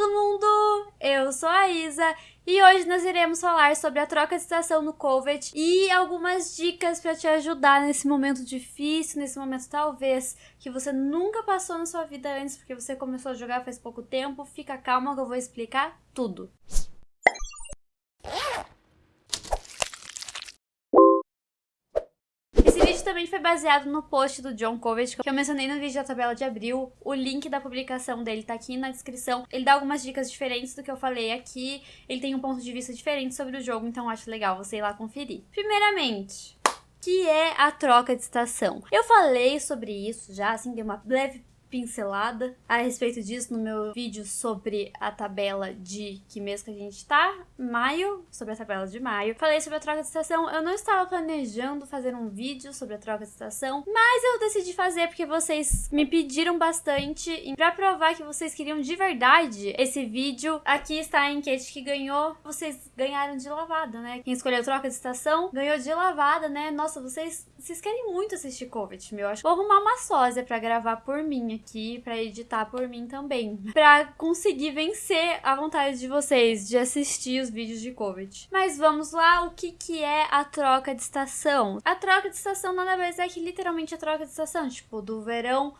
todo mundo! Eu sou a Isa e hoje nós iremos falar sobre a troca de estação no COVID e algumas dicas para te ajudar nesse momento difícil, nesse momento talvez que você nunca passou na sua vida antes porque você começou a jogar faz pouco tempo. Fica calma que eu vou explicar tudo. Também foi baseado no post do John Covett, que eu mencionei no vídeo da tabela de abril. O link da publicação dele tá aqui na descrição. Ele dá algumas dicas diferentes do que eu falei aqui. Ele tem um ponto de vista diferente sobre o jogo, então acho legal você ir lá conferir. Primeiramente, que é a troca de estação. Eu falei sobre isso já, assim, dei uma leve pincelada a respeito disso no meu vídeo sobre a tabela de que mês que a gente tá, maio, sobre a tabela de maio. Falei sobre a troca de estação, eu não estava planejando fazer um vídeo sobre a troca de estação, mas eu decidi fazer porque vocês me pediram bastante e pra provar que vocês queriam de verdade esse vídeo, aqui está a enquete que ganhou, vocês ganharam de lavada, né? Quem escolheu troca de estação ganhou de lavada, né? Nossa, vocês, vocês querem muito assistir Covid, meu. Acho vou arrumar uma sósia pra gravar por mim aqui para editar por mim também, para conseguir vencer a vontade de vocês de assistir os vídeos de COVID. Mas vamos lá, o que que é a troca de estação? A troca de estação nada mais é que literalmente a troca de estação, tipo, do verão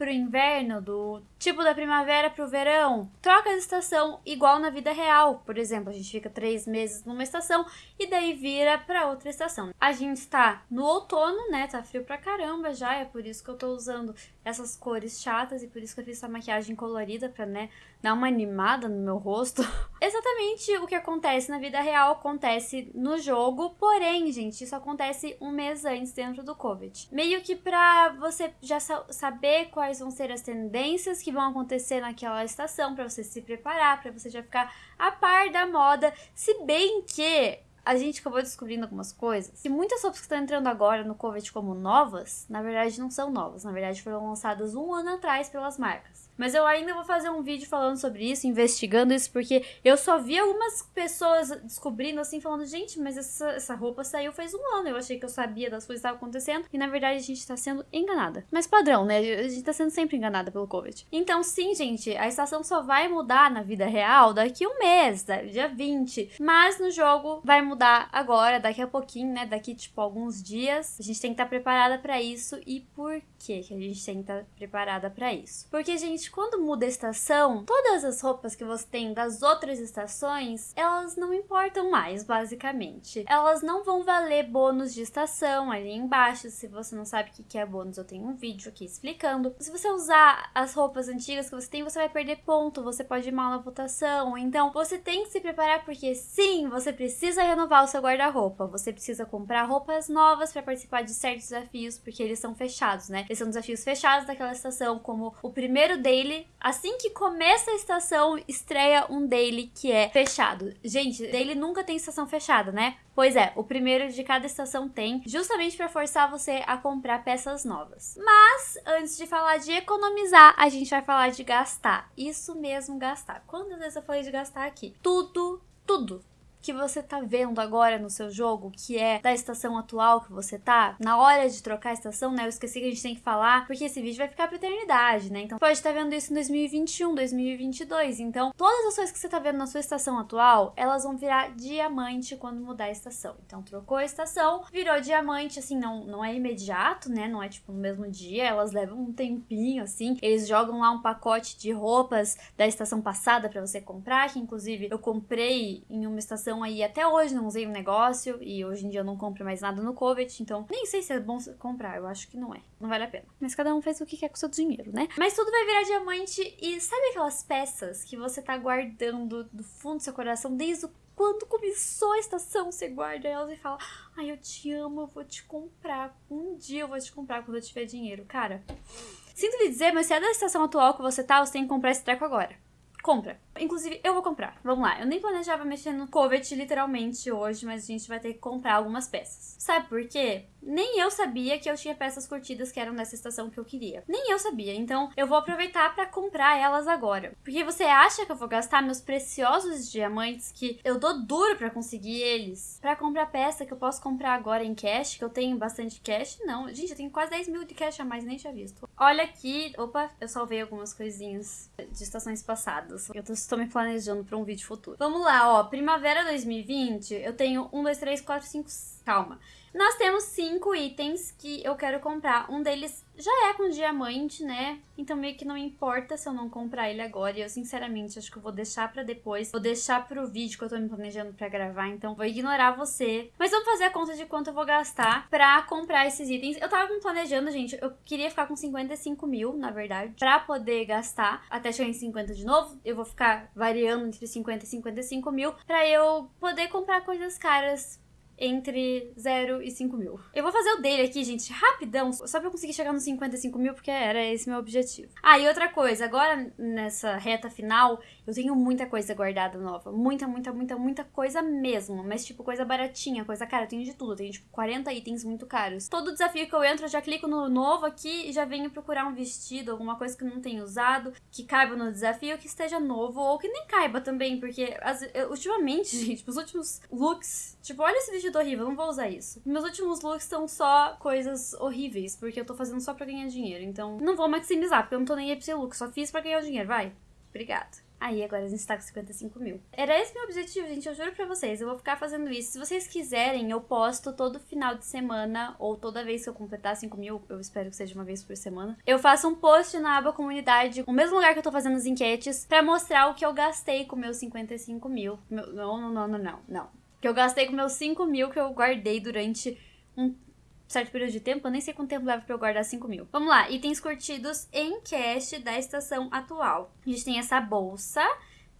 pro inverno, do tipo da primavera pro verão. Troca de estação igual na vida real. Por exemplo, a gente fica três meses numa estação e daí vira pra outra estação. A gente está no outono, né? Tá frio pra caramba já, é por isso que eu tô usando essas cores chatas e por isso que eu fiz essa maquiagem colorida pra, né, dar uma animada no meu rosto. Exatamente o que acontece na vida real acontece no jogo, porém, gente, isso acontece um mês antes dentro do COVID. Meio que pra você já sa saber quais quais vão ser as tendências que vão acontecer naquela estação, para você se preparar, para você já ficar a par da moda. Se bem que a gente acabou descobrindo algumas coisas. E muitas roupas que estão entrando agora no COVID como novas, na verdade não são novas, na verdade foram lançadas um ano atrás pelas marcas. Mas eu ainda vou fazer um vídeo falando sobre isso, investigando isso, porque eu só vi algumas pessoas descobrindo assim, falando, gente, mas essa, essa roupa saiu faz um ano. Eu achei que eu sabia das coisas que estavam acontecendo. E na verdade a gente tá sendo enganada. Mas padrão, né? A gente tá sendo sempre enganada pelo Covid. Então, sim, gente, a estação só vai mudar na vida real daqui um mês, dia 20. Mas no jogo vai mudar agora, daqui a pouquinho, né? Daqui, tipo, alguns dias. A gente tem que estar tá preparada para isso. E por que a gente tem que estar tá preparada para isso? Porque, gente, quando muda a estação, todas as roupas que você tem das outras estações, elas não importam mais, basicamente. Elas não vão valer bônus de estação ali embaixo. Se você não sabe o que é bônus, eu tenho um vídeo aqui explicando. Se você usar as roupas antigas que você tem, você vai perder ponto, você pode ir mal na votação. Então, você tem que se preparar porque sim, você precisa renovar o seu guarda-roupa. Você precisa comprar roupas novas para participar de certos desafios, porque eles são fechados, né? Eles são desafios fechados daquela estação, como o primeiro deles daily. Assim que começa a estação, estreia um daily que é fechado. Gente, daily nunca tem estação fechada, né? Pois é, o primeiro de cada estação tem, justamente para forçar você a comprar peças novas. Mas, antes de falar de economizar, a gente vai falar de gastar. Isso mesmo, gastar. Quantas vezes eu falei de gastar aqui? Tudo, tudo que você tá vendo agora no seu jogo, que é da estação atual que você tá, na hora de trocar a estação, né? Eu esqueci que a gente tem que falar, porque esse vídeo vai ficar pra eternidade, né? Então pode estar tá vendo isso em 2021, 2022. Então, todas as coisas que você tá vendo na sua estação atual, elas vão virar diamante quando mudar a estação. Então, trocou a estação, virou diamante, assim, não, não é imediato, né? Não é tipo no mesmo dia, elas levam um tempinho, assim. Eles jogam lá um pacote de roupas da estação passada para você comprar, que inclusive eu comprei em uma estação então aí até hoje não usei o negócio e hoje em dia eu não compro mais nada no Covet, então nem sei se é bom comprar, eu acho que não é. Não vale a pena. Mas cada um faz o que quer com o seu dinheiro, né? Mas tudo vai virar diamante e sabe aquelas peças que você tá guardando do fundo do seu coração desde o quando começou a estação, você guarda elas e fala: Ai, eu te amo, eu vou te comprar. Um dia eu vou te comprar quando eu tiver dinheiro. Cara, sinto lhe dizer, mas se é da estação atual que você tá, você tem que comprar esse treco agora compra. Inclusive, eu vou comprar. Vamos lá. Eu nem planejava mexer no Covet literalmente hoje, mas a gente vai ter que comprar algumas peças. Sabe por quê? Nem eu sabia que eu tinha peças curtidas que eram dessa estação que eu queria. Nem eu sabia. Então eu vou aproveitar para comprar elas agora. Porque você acha que eu vou gastar meus preciosos diamantes que eu dou duro para conseguir eles para comprar peça que eu posso comprar agora em cash, que eu tenho bastante cash? Não. Gente, eu tenho quase 10 mil de cash a mais, nem tinha visto. Olha aqui. Opa, eu salvei algumas coisinhas de estações passadas. Eu estou me planejando para um vídeo futuro. Vamos lá, ó. Primavera 2020, eu tenho 1, 2, 3, 4, 5. Calma. Nós temos cinco itens que eu quero comprar. Um deles já é com diamante, né? Então meio que não importa se eu não comprar ele agora. E eu sinceramente acho que eu vou deixar para depois. Vou deixar pro vídeo que eu tô me planejando para gravar. Então vou ignorar você. Mas vamos fazer a conta de quanto eu vou gastar pra comprar esses itens. Eu tava me planejando, gente. Eu queria ficar com 55 mil, na verdade. Pra poder gastar até chegar em 50 de novo. Eu vou ficar variando entre 50 e 55 mil. Pra eu poder comprar coisas caras entre 0 e 5 mil. Eu vou fazer o dele aqui, gente, rapidão, só pra eu conseguir chegar nos 55 mil, porque era esse meu objetivo. Ah, e outra coisa, agora nessa reta final, eu tenho muita coisa guardada nova. Muita, muita, muita, muita coisa mesmo. Mas, tipo, coisa baratinha, coisa cara. Eu tenho de tudo. Eu tenho, tipo, 40 itens muito caros. Todo desafio que eu entro, eu já clico no novo aqui e já venho procurar um vestido, alguma coisa que não tenho usado, que caiba no desafio, que esteja novo, ou que nem caiba também, porque as, eu, ultimamente, gente, os últimos looks, tipo, olha esse vestido horrível, não vou usar isso. Meus últimos looks são só coisas horríveis, porque eu tô fazendo só pra ganhar dinheiro. Então, não vou maximizar, porque eu não tô nem aí pra esse look, só fiz pra ganhar dinheiro, vai. Obrigada. Aí agora a gente tá com 55 mil. Era esse meu objetivo, gente. Eu juro pra vocês. Eu vou ficar fazendo isso. Se vocês quiserem, eu posto todo final de semana. Ou toda vez que eu completar 5 mil. Eu espero que seja uma vez por semana. Eu faço um post na aba comunidade. O mesmo lugar que eu tô fazendo as enquetes. Pra mostrar o que eu gastei com meus 55 mil. Meu, não, não, não, não. Não. Que eu gastei com meus 5 mil que eu guardei durante um certo período de tempo, eu nem sei quanto tempo leva pra eu guardar 5 mil. Vamos lá, itens curtidos em cash da estação atual. A gente tem essa bolsa,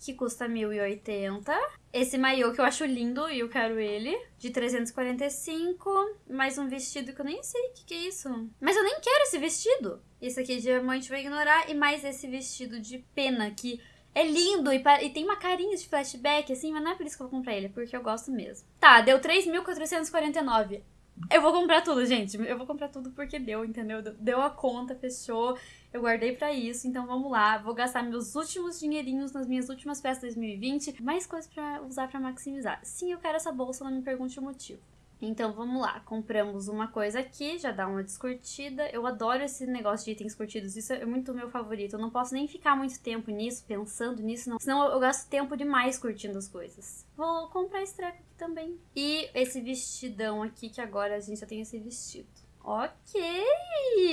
que custa 1.080. Esse maiô que eu acho lindo e eu quero ele, de 345. Mais um vestido que eu nem sei o que, que, é isso. Mas eu nem quero esse vestido. Esse aqui de diamante vai ignorar. E mais esse vestido de pena que é lindo e, e, tem uma carinha de flashback, assim, mas não é por isso que eu vou comprar ele, é porque eu gosto mesmo. Tá, deu 3.449. Eu vou comprar tudo, gente. Eu vou comprar tudo porque deu, entendeu? Deu a conta, fechou. Eu guardei para isso, então vamos lá. Vou gastar meus últimos dinheirinhos nas minhas últimas festas 2020. Mais coisas para usar para maximizar. Sim, eu quero essa bolsa, não me pergunte o motivo. Então vamos lá, compramos uma coisa aqui, já dá uma descurtida. Eu adoro esse negócio de itens curtidos, isso é muito meu favorito. Eu não posso nem ficar muito tempo nisso, pensando nisso, não. senão eu, gasto tempo demais curtindo as coisas. Vou comprar esse treco aqui também. E esse vestidão aqui, que agora a gente já tem esse vestido. Ok!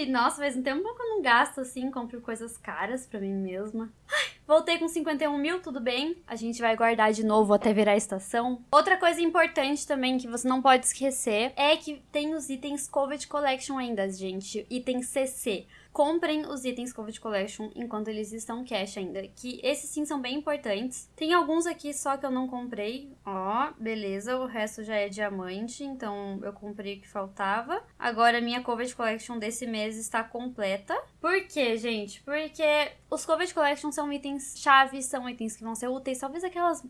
Nossa, faz um tempo que eu não gasto assim, compro coisas caras pra mim mesma. Ai, voltei com 51 mil, tudo bem. A gente vai guardar de novo até virar a estação. Outra coisa importante também que você não pode esquecer é que tem os itens Covid Collection ainda, gente. Item CC comprem os itens Covid Collection enquanto eles estão cash ainda, que esses sim são bem importantes. Tem alguns aqui só que eu não comprei, ó, beleza, o resto já é diamante, então eu comprei o que faltava. Agora a minha Covid Collection desse mês está completa. Por quê, gente? Porque os Covid Collection são itens chave, são itens que vão ser úteis, talvez aquelas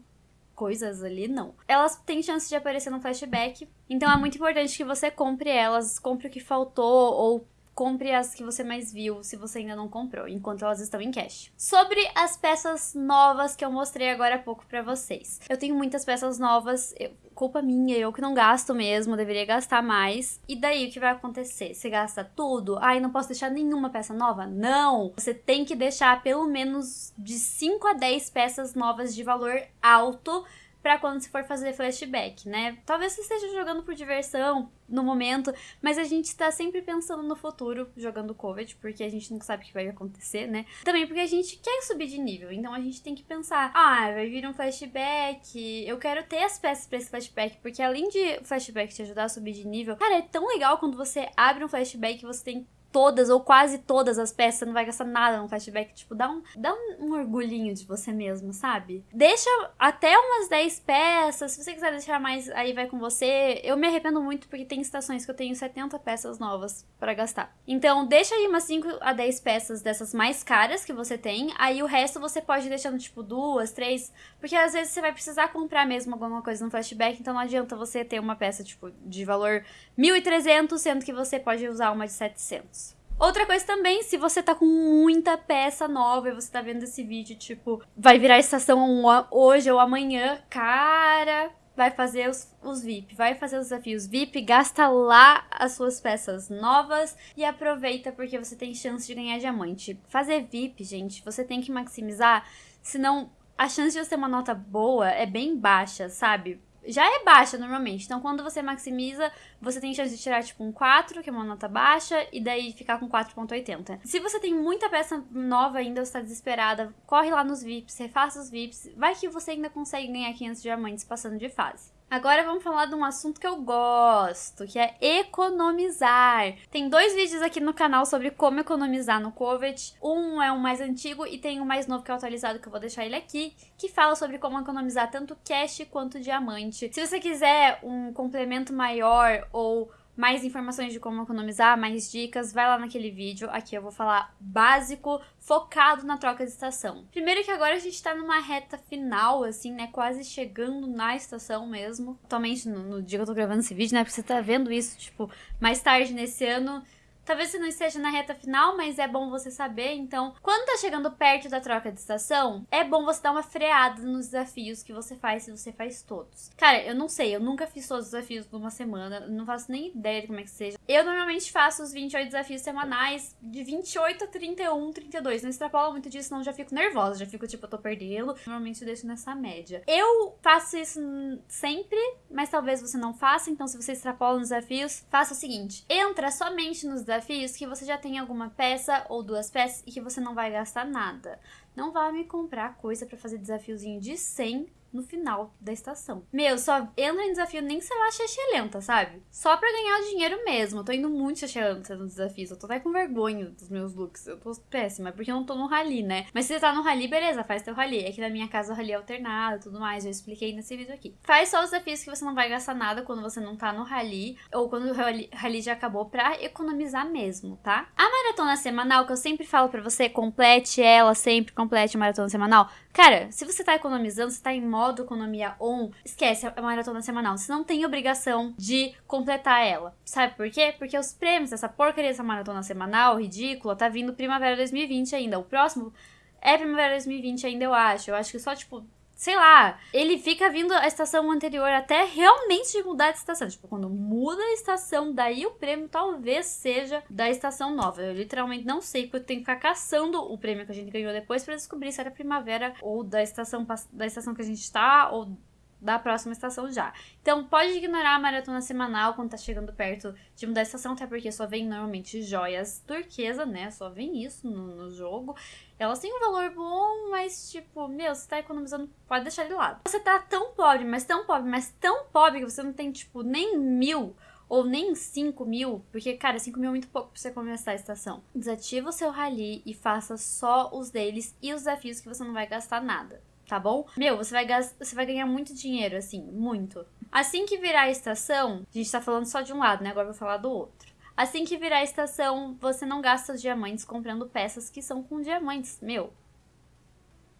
coisas ali, não. Elas têm chance de aparecer no flashback, então é muito importante que você compre elas, compre o que faltou ou compre as que você mais viu se você ainda não comprou, enquanto elas estão em cash. Sobre as peças novas que eu mostrei agora há pouco para vocês. Eu tenho muitas peças novas, eu, culpa minha, eu que não gasto mesmo, deveria gastar mais. E daí o que vai acontecer? Você gasta tudo? Ai, não posso deixar nenhuma peça nova? Não! Você tem que deixar pelo menos de 5 a 10 peças novas de valor alto para quando você for fazer flashback, né? Talvez você esteja jogando por diversão no momento, mas a gente tá sempre pensando no futuro jogando Covid, porque a gente não sabe o que vai acontecer, né? Também porque a gente quer subir de nível, então a gente tem que pensar: ah, vai vir um flashback, eu quero ter as peças para esse flashback, porque além de o flashback te ajudar a subir de nível, cara, é tão legal quando você abre um flashback e você tem todas ou quase todas as peças, você não vai gastar nada no flashback. Tipo, dá um, dá um, um, orgulhinho de você mesmo, sabe? Deixa até umas 10 peças. Se você quiser deixar mais, aí vai com você. Eu me arrependo muito porque tem estações que eu tenho 70 peças novas para gastar. Então, deixa aí umas 5 a 10 peças dessas mais caras que você tem. Aí o resto você pode deixar no tipo duas, três. Porque às vezes você vai precisar comprar mesmo alguma coisa no flashback. Então não adianta você ter uma peça, tipo, de valor 1.300, sendo que você pode usar uma de 700. Outra coisa também, se você tá com muita peça nova e você tá vendo esse vídeo, tipo, vai virar estação hoje ou amanhã, cara, vai fazer os, os VIP, vai fazer os desafios VIP, gasta lá as suas peças novas e aproveita porque você tem chance de ganhar diamante. Fazer VIP, gente, você tem que maximizar, senão a chance de você ter uma nota boa é bem baixa, sabe? Já é baixa normalmente. Então, quando você maximiza, você tem chance de tirar tipo um 4, que é uma nota baixa, e daí ficar com 4.80. Se você tem muita peça nova ainda, você tá desesperada, corre lá nos VIPs, refaça os VIPs, vai que você ainda consegue ganhar 500 diamantes passando de fase. Agora vamos falar de um assunto que eu gosto, que é economizar. Tem dois vídeos aqui no canal sobre como economizar no Covet. Um é o mais antigo e tem o mais novo que é atualizado, que eu vou deixar ele aqui, que fala sobre como economizar tanto cash quanto diamante. Se você quiser um complemento maior ou mais informações de como economizar, mais dicas, vai lá naquele vídeo. Aqui eu vou falar básico, focado na troca de estação. Primeiro que agora a gente tá numa reta final, assim, né? Quase chegando na estação mesmo. Atualmente, no, no dia que eu tô gravando esse vídeo, né? Porque você tá vendo isso, tipo, mais tarde nesse ano Talvez você não esteja na reta final, mas é bom você saber. Então, quando tá chegando perto da troca de estação, é bom você dar uma freada nos desafios que você faz, se você faz todos. Cara, eu não sei, eu nunca fiz todos os desafios numa semana, não faço nem ideia de como é que seja. Eu normalmente faço os 28 desafios semanais, de 28 a 31, 32. Não extrapola muito disso, senão já fico nervosa, já fico tipo, eu tô perdendo. Normalmente eu deixo nessa média. Eu faço isso sempre, mas talvez você não faça, então se você extrapola nos desafios, faça o seguinte: entra somente nos desafios desafios que você já tem alguma peça ou duas peças e que você não vai gastar nada. Não vá me comprar coisa para fazer desafiozinho de 100 no final da estação. Meu, só entra em desafio nem se ela é lenta, sabe? Só pra ganhar dinheiro mesmo. Eu tô indo muito lenta nos desafios. Eu tô até com vergonha dos meus looks. Eu tô péssima, porque eu não tô no rally, né? Mas se você tá no rally, beleza, faz teu rally. Aqui na minha casa o rally é alternado e tudo mais. Eu expliquei nesse vídeo aqui. Faz só os desafios que você não vai gastar nada quando você não tá no rally. Ou quando o rally, rally já acabou pra economizar mesmo, tá? A maratona semanal, que eu sempre falo pra você, complete ela sempre, complete a maratona semanal. Cara, se você tá economizando, você tá em modo economia on, esquece a maratona semanal. Você não tem obrigação de completar ela. Sabe por quê? Porque os prêmios dessa porcaria dessa maratona semanal, ridícula, tá vindo primavera 2020 ainda. O próximo é primavera 2020 ainda, eu acho. Eu acho que só, tipo, sei lá, ele fica vindo a estação anterior até realmente mudar de estação. Tipo, quando muda a estação, daí o prêmio talvez seja da estação nova. Eu literalmente não sei, porque eu tenho que ficar caçando o prêmio que a gente ganhou depois para descobrir se era primavera ou da estação da estação que a gente tá ou da próxima estação já. Então pode ignorar a maratona semanal quando tá chegando perto de mudar a estação, até porque só vem normalmente joias turquesa, né? Só vem isso no, no jogo. Elas têm um valor bom, mas tipo, meu, você tá economizando, pode deixar de lado. Você tá tão pobre, mas tão pobre, mas tão pobre que você não tem, tipo, nem mil ou nem 5 mil, porque, cara, 5 mil é muito pouco pra você começar a estação. Desativa o seu rally e faça só os deles e os desafios que você não vai gastar nada tá bom? Meu, você vai, você vai ganhar muito dinheiro, assim, muito. Assim que virar a estação, a gente tá falando só de um lado, né? Agora eu vou falar do outro. Assim que virar a estação, você não gasta os diamantes comprando peças que são com diamantes. Meu,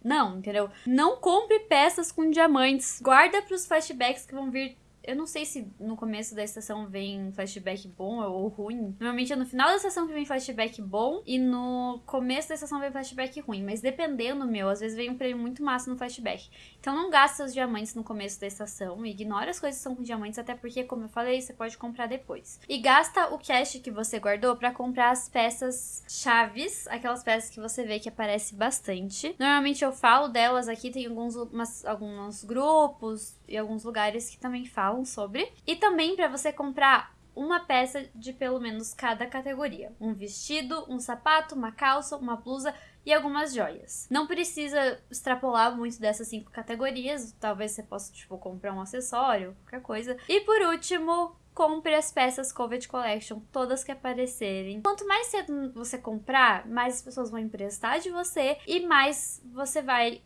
não, entendeu? Não compre peças com diamantes. Guarda para os flashbacks que vão vir eu não sei se no começo da estação vem flashback bom ou ruim. Normalmente é no final da estação que vem flashback bom e no começo da estação vem flashback ruim. Mas dependendo, meu, às vezes vem um prêmio muito massa no flashback. Então não gasta os diamantes no começo da estação. Ignora as coisas que são com diamantes, até porque, como eu falei, você pode comprar depois. E gasta o cash que você guardou para comprar as peças chaves, aquelas peças que você vê que aparece bastante. Normalmente eu falo delas aqui, tem alguns, umas, alguns grupos e alguns lugares que também falam falam sobre. E também para você comprar uma peça de pelo menos cada categoria: um vestido, um sapato, uma calça, uma blusa e algumas joias. Não precisa extrapolar muito dessas cinco categorias, talvez você possa tipo comprar um acessório, qualquer coisa. E por último, compre as peças Covet Collection, todas que aparecerem. Quanto mais cedo você comprar, mais as pessoas vão emprestar de você e mais você vai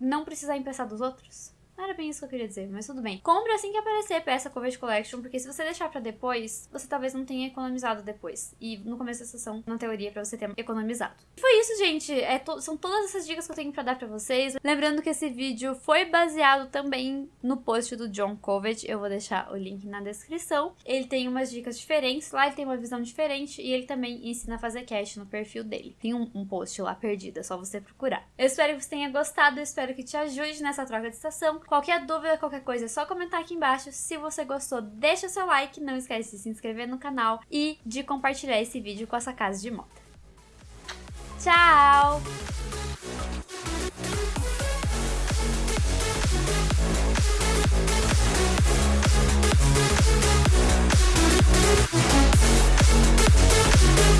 não precisar emprestar dos outros. Não era bem isso que eu queria dizer, mas tudo bem. Compre assim que aparecer peça Covet Collection, porque se você deixar para depois, você talvez não tenha economizado depois. E no começo da sessão, na teoria, para você ter economizado. E foi isso, gente. É to são todas essas dicas que eu tenho para dar para vocês. Lembrando que esse vídeo foi baseado também no post do John Covet. Eu vou deixar o link na descrição. Ele tem umas dicas diferentes, lá ele tem uma visão diferente e ele também ensina a fazer cash no perfil dele. Tem um, um post lá perdido, é só você procurar. Eu espero que você tenha gostado, eu espero que te ajude nessa troca de estação. Qualquer dúvida, qualquer coisa, é só comentar aqui embaixo. Se você gostou, deixa seu like, não esquece de se inscrever no canal e de compartilhar esse vídeo com essa casa de moda. Tchau!